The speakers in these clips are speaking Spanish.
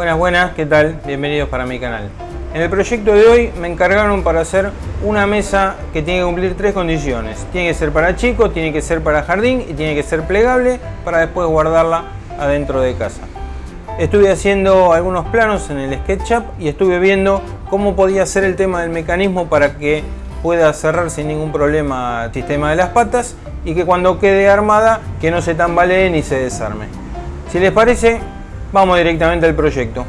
Buenas, buenas, ¿qué tal? Bienvenidos para mi canal. En el proyecto de hoy me encargaron para hacer una mesa que tiene que cumplir tres condiciones. Tiene que ser para chico, tiene que ser para jardín y tiene que ser plegable para después guardarla adentro de casa. Estuve haciendo algunos planos en el SketchUp y estuve viendo cómo podía ser el tema del mecanismo para que pueda cerrar sin ningún problema el sistema de las patas y que cuando quede armada que no se tambalee ni se desarme. Si les parece, Vamos directamente al proyecto.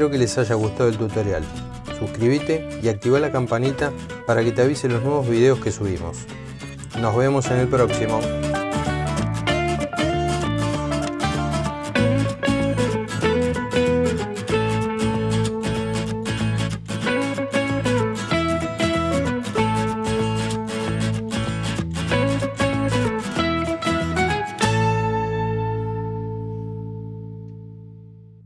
Espero que les haya gustado el tutorial. Suscríbete y activa la campanita para que te avise los nuevos videos que subimos. Nos vemos en el próximo.